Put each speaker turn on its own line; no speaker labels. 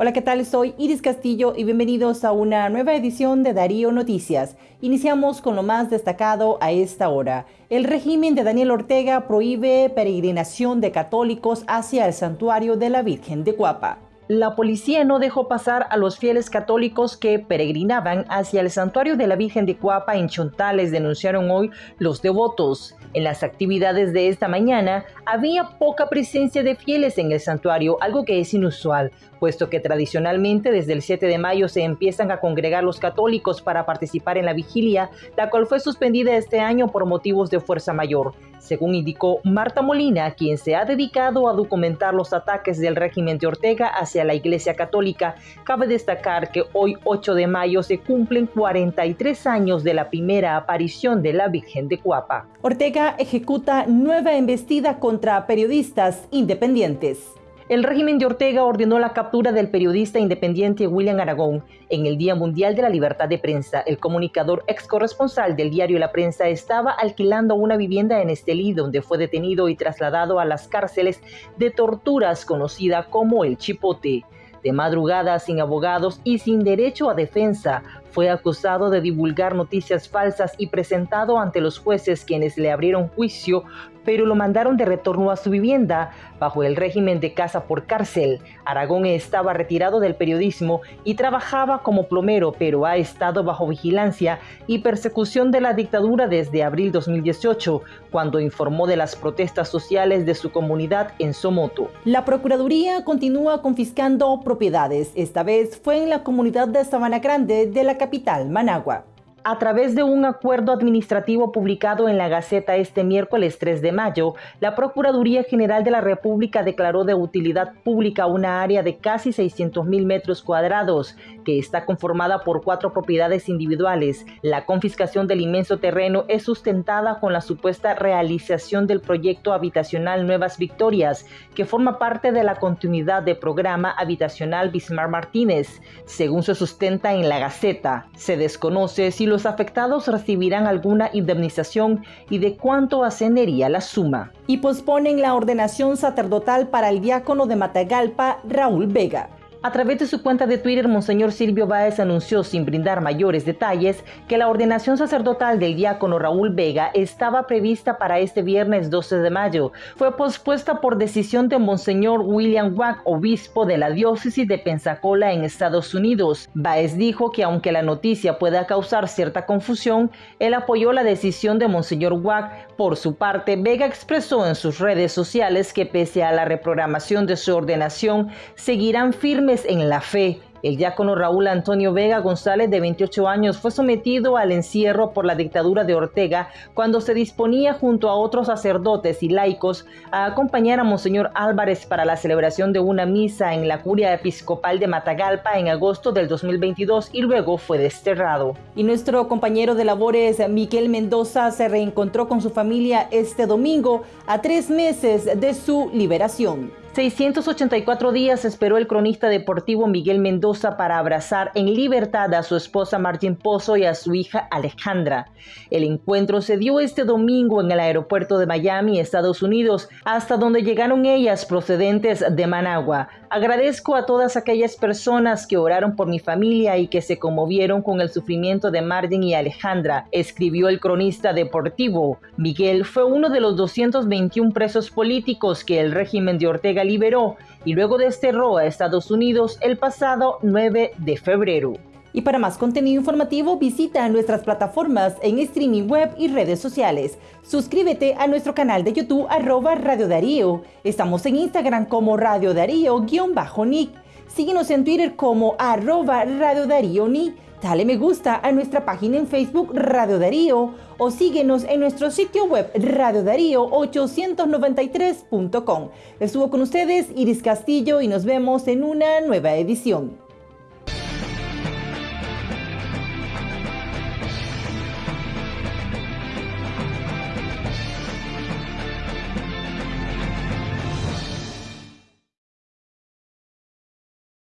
Hola, ¿qué tal? Soy Iris Castillo y bienvenidos a una nueva edición de Darío Noticias. Iniciamos con lo más destacado a esta hora. El régimen de Daniel Ortega prohíbe peregrinación de católicos hacia el santuario de la Virgen de Cuapa. La policía no dejó pasar a los fieles católicos que peregrinaban hacia el santuario de la Virgen de Cuapa en Chontales, denunciaron hoy los devotos. En las actividades de esta mañana había poca presencia de fieles en el santuario, algo que es inusual, puesto que tradicionalmente desde el 7 de mayo se empiezan a congregar los católicos para participar en la vigilia, la cual fue suspendida este año por motivos de fuerza mayor. Según indicó Marta Molina, quien se ha dedicado a documentar los ataques del régimen de Ortega hacia la Iglesia Católica, cabe destacar que hoy 8 de mayo se cumplen 43 años de la primera aparición de la Virgen de Cuapa. Ortega ejecuta nueva embestida contra periodistas independientes. El régimen de Ortega ordenó la captura del periodista independiente William Aragón en el Día Mundial de la Libertad de Prensa. El comunicador ex corresponsal del diario La Prensa estaba alquilando una vivienda en Estelí, donde fue detenido y trasladado a las cárceles de torturas conocida como el Chipote. De madrugada, sin abogados y sin derecho a defensa, fue acusado de divulgar noticias falsas y presentado ante los jueces quienes le abrieron juicio pero lo mandaron de retorno a su vivienda bajo el régimen de casa por cárcel. Aragón estaba retirado del periodismo y trabajaba como plomero, pero ha estado bajo vigilancia y persecución de la dictadura desde abril 2018, cuando informó de las protestas sociales de su comunidad en Somoto. La Procuraduría continúa confiscando propiedades. Esta vez fue en la comunidad de Sabana Grande de la capital, Managua a través de un acuerdo administrativo publicado en la Gaceta este miércoles 3 de mayo, la Procuraduría General de la República declaró de utilidad pública una área de casi 600 mil metros cuadrados, que está conformada por cuatro propiedades individuales. La confiscación del inmenso terreno es sustentada con la supuesta realización del proyecto habitacional Nuevas Victorias, que forma parte de la continuidad del programa habitacional Bismarck Martínez. Según se sustenta en la Gaceta, se desconoce si los afectados recibirán alguna indemnización y de cuánto ascendería la suma. Y posponen la ordenación sacerdotal para el diácono de Matagalpa, Raúl Vega. A través de su cuenta de Twitter, Monseñor Silvio Báez anunció sin brindar mayores detalles que la ordenación sacerdotal del diácono Raúl Vega estaba prevista para este viernes 12 de mayo. Fue pospuesta por decisión de Monseñor William Wack, obispo de la diócesis de Pensacola en Estados Unidos. Báez dijo que aunque la noticia pueda causar cierta confusión, él apoyó la decisión de Monseñor Wack. Por su parte, Vega expresó en sus redes sociales que pese a la reprogramación de su ordenación, seguirán firmes en la fe el diácono Raúl Antonio Vega González, de 28 años, fue sometido al encierro por la dictadura de Ortega cuando se disponía junto a otros sacerdotes y laicos a acompañar a Monseñor Álvarez para la celebración de una misa en la curia episcopal de Matagalpa en agosto del 2022 y luego fue desterrado. Y nuestro compañero de labores, Miguel Mendoza, se reencontró con su familia este domingo a tres meses de su liberación. 684 días esperó el cronista deportivo Miguel Mendoza para abrazar en libertad a su esposa Martín Pozo y a su hija Alejandra. El encuentro se dio este domingo en el aeropuerto de Miami, Estados Unidos, hasta donde llegaron ellas procedentes de Managua. Agradezco a todas aquellas personas que oraron por mi familia y que se conmovieron con el sufrimiento de Martín y Alejandra, escribió el cronista deportivo. Miguel fue uno de los 221 presos políticos que el régimen de Ortega liberó y luego desterró a Estados Unidos el pasado 9 de febrero. Y para más contenido informativo visita nuestras plataformas en streaming web y redes sociales. Suscríbete a nuestro canal de YouTube arroba Radio Darío. Estamos en Instagram como Radio Darío-Nick. Síguenos en Twitter como arroba Radio Darío Nick. Dale me gusta a nuestra página en Facebook Radio Darío o síguenos en nuestro sitio web radiodarío893.com. Estuvo con ustedes Iris Castillo y nos vemos en una nueva edición.